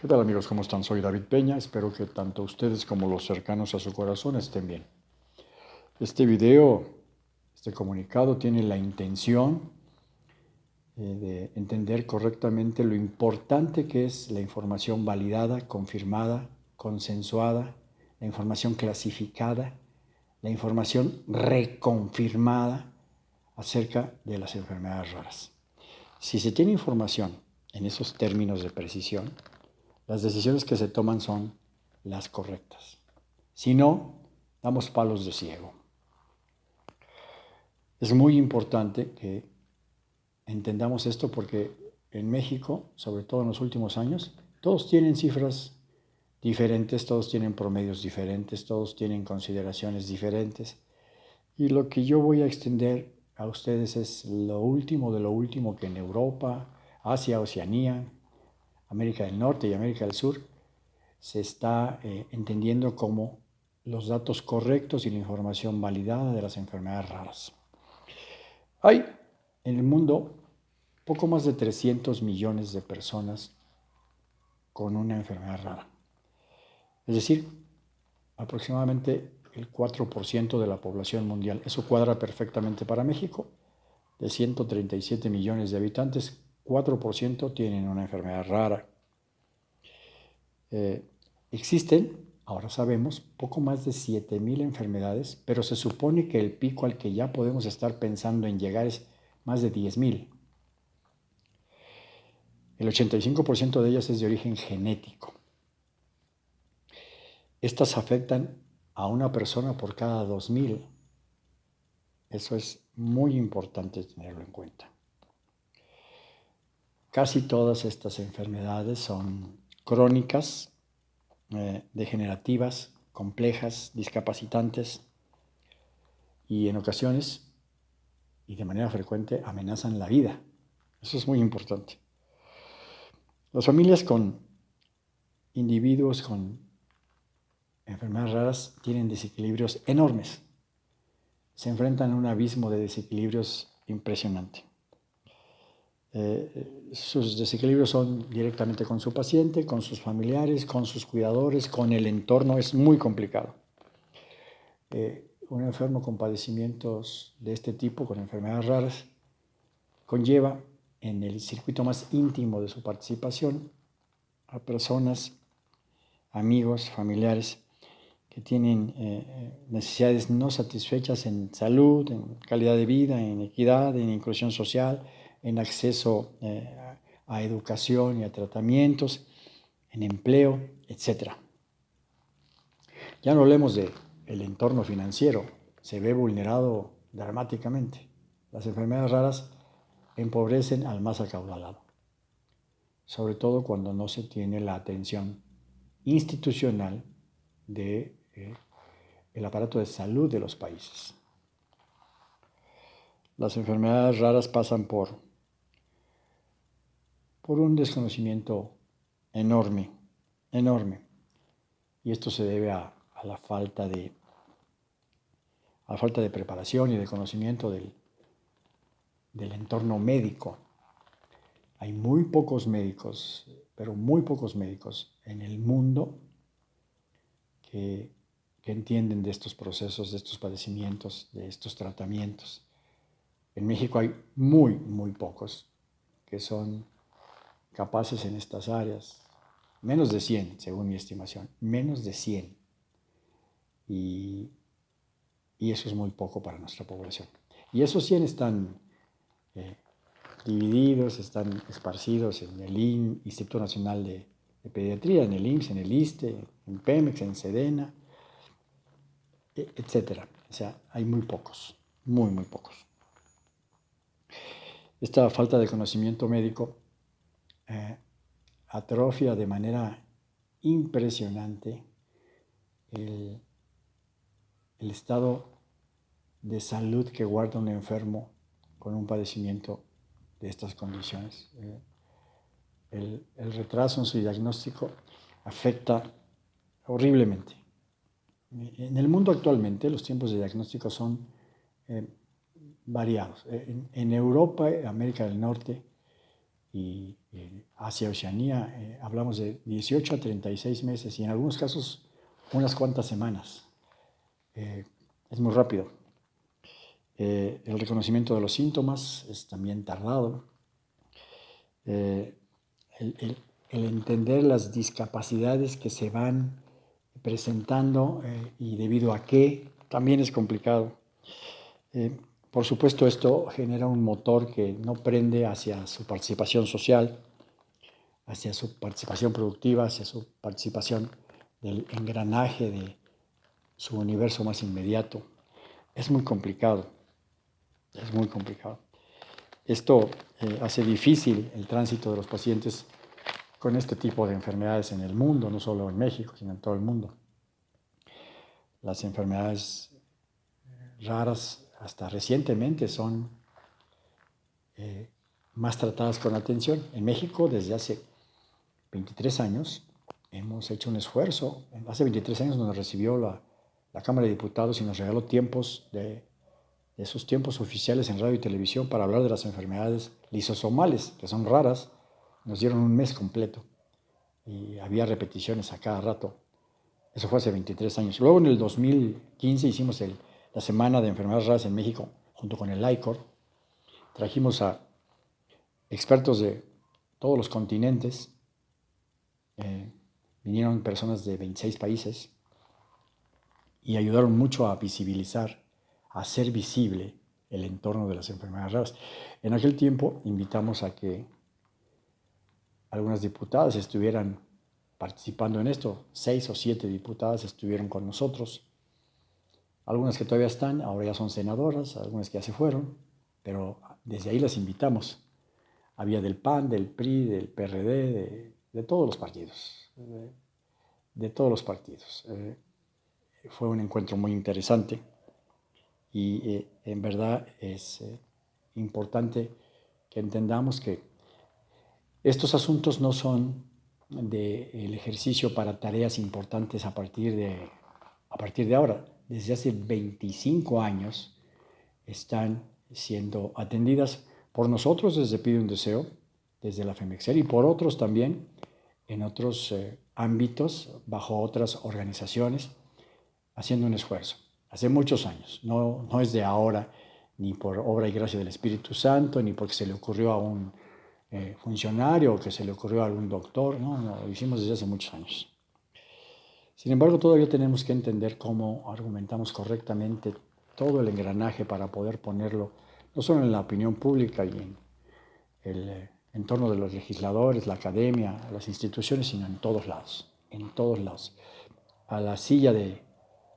¿Qué tal amigos? ¿Cómo están? Soy David Peña. Espero que tanto ustedes como los cercanos a su corazón estén bien. Este video, este comunicado tiene la intención eh, de entender correctamente lo importante que es la información validada, confirmada, consensuada, la información clasificada, la información reconfirmada acerca de las enfermedades raras. Si se tiene información en esos términos de precisión, las decisiones que se toman son las correctas. Si no, damos palos de ciego. Es muy importante que entendamos esto porque en México, sobre todo en los últimos años, todos tienen cifras diferentes, todos tienen promedios diferentes, todos tienen consideraciones diferentes. Y lo que yo voy a extender a ustedes es lo último de lo último que en Europa, Asia, Oceanía, América del Norte y América del Sur, se está eh, entendiendo como los datos correctos y la información validada de las enfermedades raras. Hay en el mundo poco más de 300 millones de personas con una enfermedad rara. Es decir, aproximadamente el 4% de la población mundial. Eso cuadra perfectamente para México. De 137 millones de habitantes, 4% tienen una enfermedad rara. Eh, existen, ahora sabemos, poco más de 7.000 enfermedades, pero se supone que el pico al que ya podemos estar pensando en llegar es más de 10.000. El 85% de ellas es de origen genético. Estas afectan a una persona por cada 2.000. Eso es muy importante tenerlo en cuenta. Casi todas estas enfermedades son crónicas, eh, degenerativas, complejas, discapacitantes y en ocasiones y de manera frecuente amenazan la vida. Eso es muy importante. Las familias con individuos con enfermedades raras tienen desequilibrios enormes. Se enfrentan a un abismo de desequilibrios impresionante. Eh, sus desequilibrios son directamente con su paciente, con sus familiares, con sus cuidadores, con el entorno. Es muy complicado. Eh, un enfermo con padecimientos de este tipo, con enfermedades raras, conlleva en el circuito más íntimo de su participación a personas, amigos, familiares que tienen eh, necesidades no satisfechas en salud, en calidad de vida, en equidad, en inclusión social, en acceso eh, a educación y a tratamientos, en empleo, etc. Ya no hablemos del el entorno financiero, se ve vulnerado dramáticamente. Las enfermedades raras empobrecen al más acaudalado, sobre todo cuando no se tiene la atención institucional del de, eh, aparato de salud de los países. Las enfermedades raras pasan por por un desconocimiento enorme, enorme. Y esto se debe a, la falta de la falta de preparación y de conocimiento del, del entorno médico. Hay muy pocos médicos, pero muy pocos médicos en el mundo que, que, entienden de estos procesos, de estos padecimientos, de estos tratamientos. En México hay muy, muy pocos que son capaces en estas áreas. Menos de 100, según mi estimación. Menos de 100. Y, eso es muy poco para nuestra población. Y esos 100 están eh, divididos, están esparcidos en el Instituto Nacional de, Pediatría, en el IMSS, en el ISTE, en PEMEX, en SEDENA, e, etc. O sea, hay muy pocos, muy, muy pocos. Esta falta de conocimiento médico eh, atrofia de manera impresionante el, estado de salud que guarda un enfermo con un padecimiento de estas condiciones. Eh, el, retraso en su diagnóstico afecta horriblemente. En el mundo actualmente los tiempos de diagnóstico son eh, variados. En, en, Europa, América del Norte, y Asia-Oceanía, eh, hablamos de 18 a 36 meses y en algunos casos unas cuantas semanas. Eh, es muy rápido. Eh, el reconocimiento de los síntomas es también tardado. El, entender las discapacidades que se van presentando y debido a qué también es complicado. Por supuesto, esto genera un motor que no prende hacia su participación social, hacia su participación productiva, hacia su participación del engranaje de su universo más inmediato. Es muy complicado, es muy complicado. Esto eh, hace difícil el tránsito de los pacientes con este tipo de enfermedades en el mundo, no solo en México, sino en todo el mundo. Las enfermedades raras hasta recientemente son eh, más tratadas con atención. En México desde hace 23 años hemos hecho un esfuerzo. Hace 23 años nos recibió la, Cámara de Diputados y nos regaló tiempos de, esos tiempos oficiales en radio y televisión para hablar de las enfermedades lisosomales, que son raras. Nos dieron un mes completo y había repeticiones a cada rato. Eso fue hace 23 años. Luego en el 2015 hicimos la Semana de Enfermedades Raras en México junto con el ICOR. Trajimos a expertos de todos los continentes eh, vinieron personas de 26 países y ayudaron mucho a visibilizar, a hacer visible el entorno de las enfermedades raras. En aquel tiempo invitamos a que algunas diputadas estuvieran participando en esto. Seis o siete diputadas estuvieron con nosotros. Algunas que todavía están, ahora ya son senadoras, algunas que ya se fueron, pero desde ahí las invitamos. Había del PAN, del PRI, del PRD, de de todos los partidos, de, todos los partidos. Eh, fue un encuentro muy interesante y eh, en verdad es eh, importante que entendamos que estos asuntos no son del ejercicio para tareas importantes a partir, de, a partir de ahora. Desde hace 25 años están siendo atendidas por nosotros desde Pide un Deseo, desde la FEMEXER y por otros también en otros eh, ámbitos, bajo otras organizaciones, haciendo un esfuerzo. Hace muchos años, no, no es de ahora, ni por obra y gracia del Espíritu Santo, ni porque se le ocurrió a un eh, funcionario o que se le ocurrió a algún doctor, no, no, lo hicimos desde hace muchos años. Sin embargo, todavía tenemos que entender cómo argumentamos correctamente todo el engranaje para poder ponerlo no solo en la opinión pública y en el eh, en torno de los legisladores, la academia, las instituciones, sino en todos lados, en todos lados. A la silla de,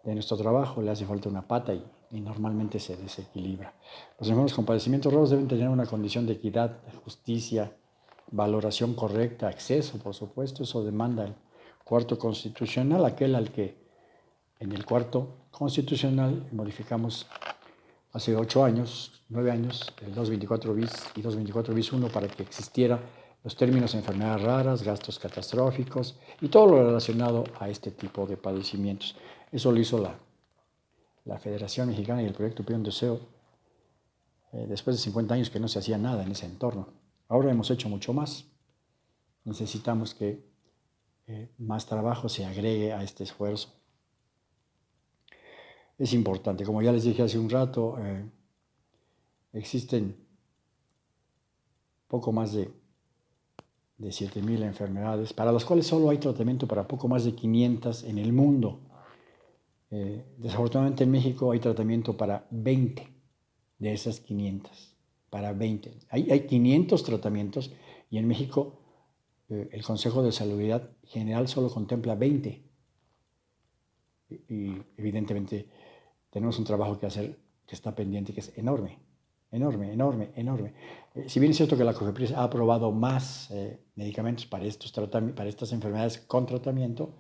nuestro trabajo le hace falta una pata y, normalmente se desequilibra. Los enfermos con padecimientos raros deben tener una condición de equidad, justicia, valoración correcta, acceso, por supuesto, eso demanda el cuarto constitucional, aquel al que en el cuarto constitucional modificamos hace ocho años, nueve años, el 224 bis y 224 bis 1 para que existiera los términos enfermedades raras, gastos catastróficos y todo lo relacionado a este tipo de padecimientos. Eso lo hizo la, la Federación Mexicana y el proyecto Pion Deseo eh, después de 50 años que no se hacía nada en ese entorno. Ahora hemos hecho mucho más. Necesitamos que eh, más trabajo se agregue a este esfuerzo es importante. Como ya les dije hace un rato, eh, existen poco más de, de 7.000 enfermedades, para las cuales solo hay tratamiento para poco más de 500 en el mundo. Eh, desafortunadamente en México hay tratamiento para 20 de esas 500, para 20. Hay, hay 500 tratamientos y en México el Consejo de Salubridad General solo contempla 20. y evidentemente tenemos un trabajo que hacer que está pendiente, que es enorme, enorme, enorme, enorme. Eh, si bien es cierto que la COFEPRIS ha aprobado más eh, medicamentos para, estos para estas enfermedades con tratamiento,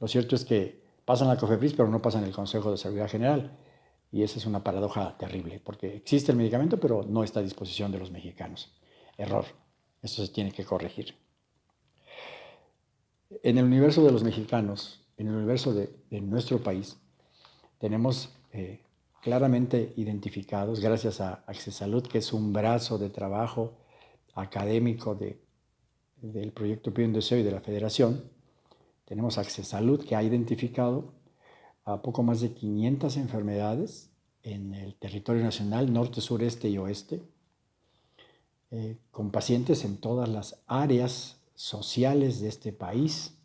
lo cierto es que pasan la COFEPRIS, pero no pasan el Consejo de Seguridad General. Y esa es una paradoja terrible, porque existe el medicamento, pero no está a disposición de los mexicanos. Error. Eso se tiene que corregir. En el universo de los mexicanos, en el universo de, nuestro país, tenemos eh, claramente identificados, gracias a Access Salud, que es un brazo de trabajo académico del proyecto Pío Deseo y de la Federación, tenemos Access Salud que ha identificado a poco más de 500 enfermedades en el territorio nacional, norte, sureste y oeste, eh, con pacientes en todas las áreas sociales de este país,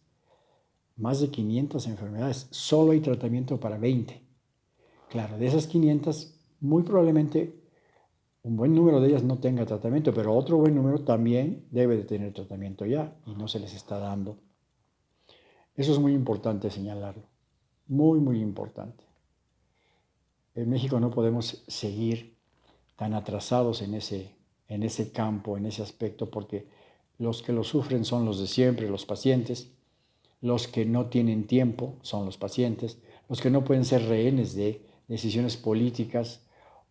más de 500 enfermedades, solo hay tratamiento para 20. Claro, de esas 500, muy probablemente un buen número de ellas no tenga tratamiento, pero otro buen número también debe de tener tratamiento ya y no se les está dando. Eso es muy importante señalarlo, muy, muy importante. En México no podemos seguir tan atrasados en ese, en ese campo, en ese aspecto, porque los que lo sufren son los de siempre, los pacientes, los que no tienen tiempo son los pacientes, los que no pueden ser rehenes de decisiones políticas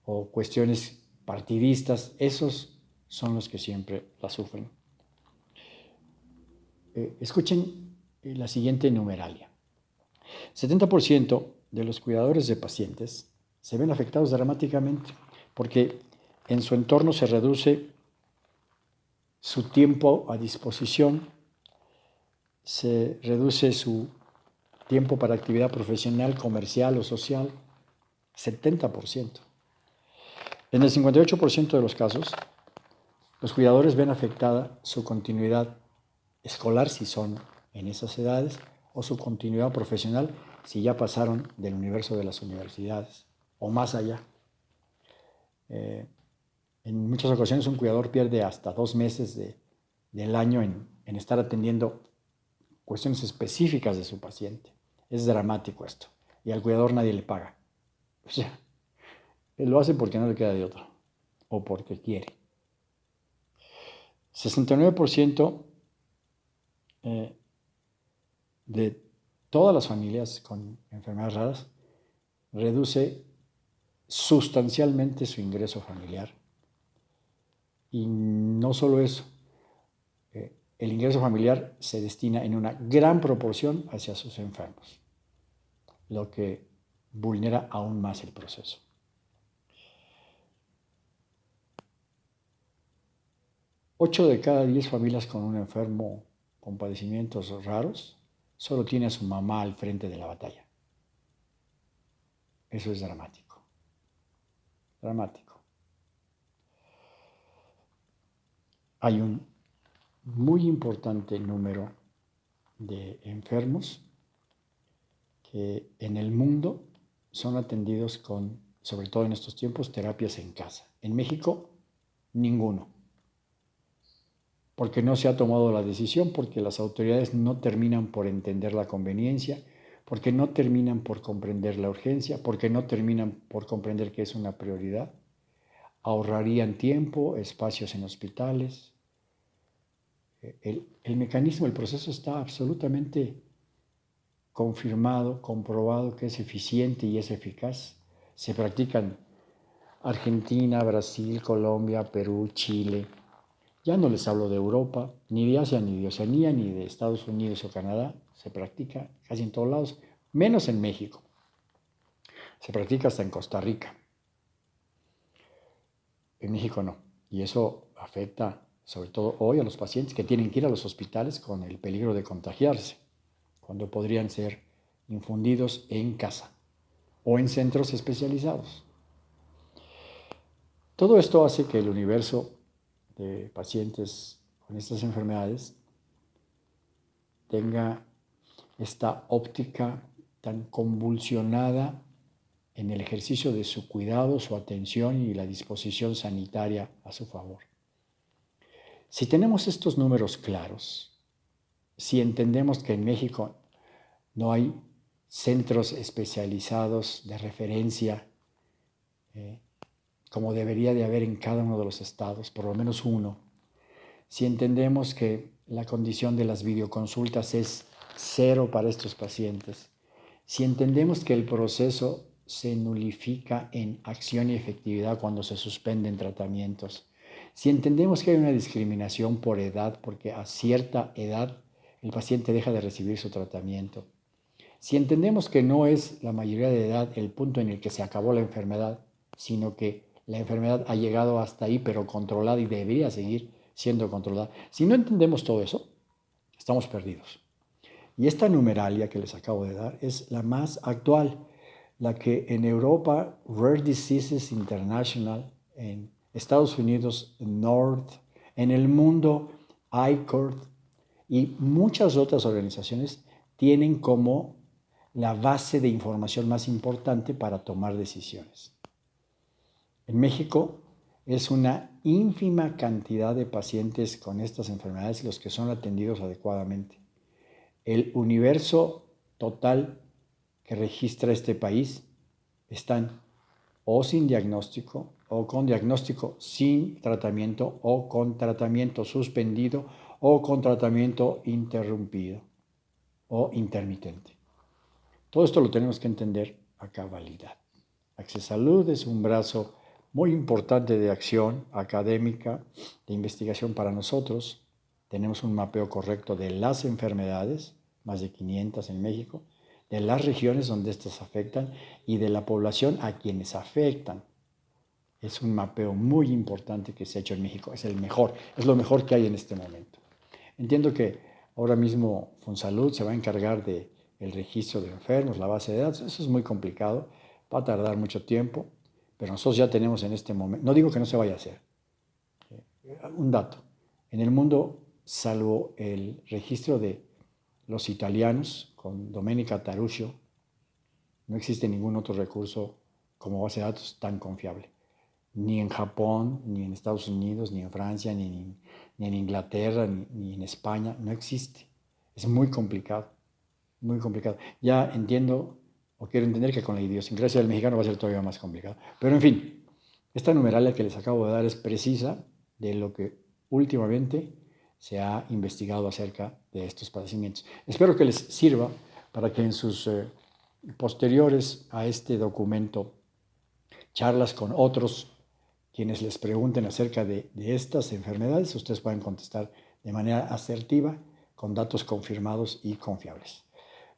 o cuestiones partidistas, esos son los que siempre la sufren. Eh, escuchen eh, la siguiente numeralia. 70% de los cuidadores de pacientes se ven afectados dramáticamente porque en su entorno se reduce su tiempo a disposición, se reduce su tiempo para actividad profesional, comercial o social, 70%. En el 58% de los casos, los cuidadores ven afectada su continuidad escolar si son en esas edades o su continuidad profesional si ya pasaron del universo de las universidades o más allá. Eh, en muchas ocasiones un cuidador pierde hasta dos meses del año en, estar atendiendo cuestiones específicas de su paciente. Es dramático esto. Y al cuidador nadie le paga. O sea, él lo hace porque no le queda de otro o porque quiere. 69% eh, de todas las familias con enfermedades raras reduce sustancialmente su ingreso familiar. Y no solo eso, eh, el ingreso familiar se destina en una gran proporción hacia sus enfermos, lo que vulnera aún más el proceso. Ocho de cada diez familias con un enfermo con padecimientos raros solo tiene a su mamá al frente de la batalla. Eso es dramático. Dramático. Hay un muy importante número de enfermos que en el mundo son atendidos con, sobre todo en estos tiempos, terapias en casa. En México, ninguno. Porque no se ha tomado la decisión, porque las autoridades no terminan por entender la conveniencia, porque no terminan por comprender la urgencia, porque no terminan por comprender que es una prioridad. Ahorrarían tiempo, espacios en hospitales. El, el mecanismo, el proceso está absolutamente confirmado, comprobado que es eficiente y es eficaz. Se practican Argentina, Brasil, Colombia, Perú, Chile. Ya no les hablo de Europa, ni de Asia, ni de Oceanía, ni de Estados Unidos o Canadá. Se practica casi en todos lados, menos en México. Se practica hasta en Costa Rica. En México no. Y eso afecta sobre todo hoy a los pacientes que tienen que ir a los hospitales con el peligro de contagiarse cuando podrían ser infundidos en casa o en centros especializados. Todo esto hace que el universo de pacientes con estas enfermedades tenga esta óptica tan convulsionada en el ejercicio de su cuidado, su atención y la disposición sanitaria a su favor. Si tenemos estos números claros, si entendemos que en México no hay centros especializados de referencia, eh, como debería de haber en cada uno de los estados, por lo menos uno, si entendemos que la condición de las videoconsultas es cero para estos pacientes, si entendemos que el proceso se nulifica en acción y efectividad cuando se suspenden tratamientos, si entendemos que hay una discriminación por edad, porque a cierta edad el paciente deja de recibir su tratamiento. Si entendemos que no es la mayoría de edad el punto en el que se acabó la enfermedad, sino que la enfermedad ha llegado hasta ahí pero controlada y debería seguir siendo controlada. Si no entendemos todo eso, estamos perdidos. Y esta numeralia que les acabo de dar es la más actual, la que en Europa, Rare Diseases International, en Estados Unidos, North, en el mundo, ICORD y muchas otras organizaciones tienen como la base de información más importante para tomar decisiones. En México es una ínfima cantidad de pacientes con estas enfermedades los que son atendidos adecuadamente. El universo total que registra este país están o sin diagnóstico o con diagnóstico sin tratamiento o con tratamiento suspendido o con tratamiento interrumpido o intermitente. Todo esto lo tenemos que entender a cabalidad. Salud es un brazo muy importante de acción académica, de investigación para nosotros. Tenemos un mapeo correcto de las enfermedades, más de 500 en México, de las regiones donde estas afectan y de la población a quienes afectan. Es un mapeo muy importante que se ha hecho en México. Es el mejor, es lo mejor que hay en este momento. Entiendo que ahora mismo Fonsalud se va a encargar del el registro de enfermos, la base de datos. Eso es muy complicado, va a tardar mucho tiempo. Pero nosotros ya tenemos en este momento, no digo que no se vaya a hacer, eh, un dato. En el mundo, salvo el registro de los italianos con Domenica Taruscio, no existe ningún otro recurso como base de datos tan confiable. Ni en Japón, ni en Estados Unidos, ni en Francia, ni en, Inglaterra, ni, ni en España, no existe. Es muy complicado, muy complicado. Ya entiendo o quiero entender que con la idiosincrasia del mexicano va a ser todavía más complicado. Pero en fin, esta numeralia que les acabo de dar es precisa de lo que últimamente se ha investigado acerca de estos padecimientos. Espero que les sirva para que en sus eh, posteriores a este documento, charlas con otros quienes les pregunten acerca de, de estas enfermedades, ustedes puedan contestar de manera asertiva, con datos confirmados y confiables.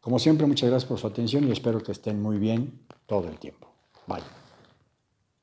Como siempre, muchas gracias por su atención y espero que estén muy bien todo el tiempo. Bye.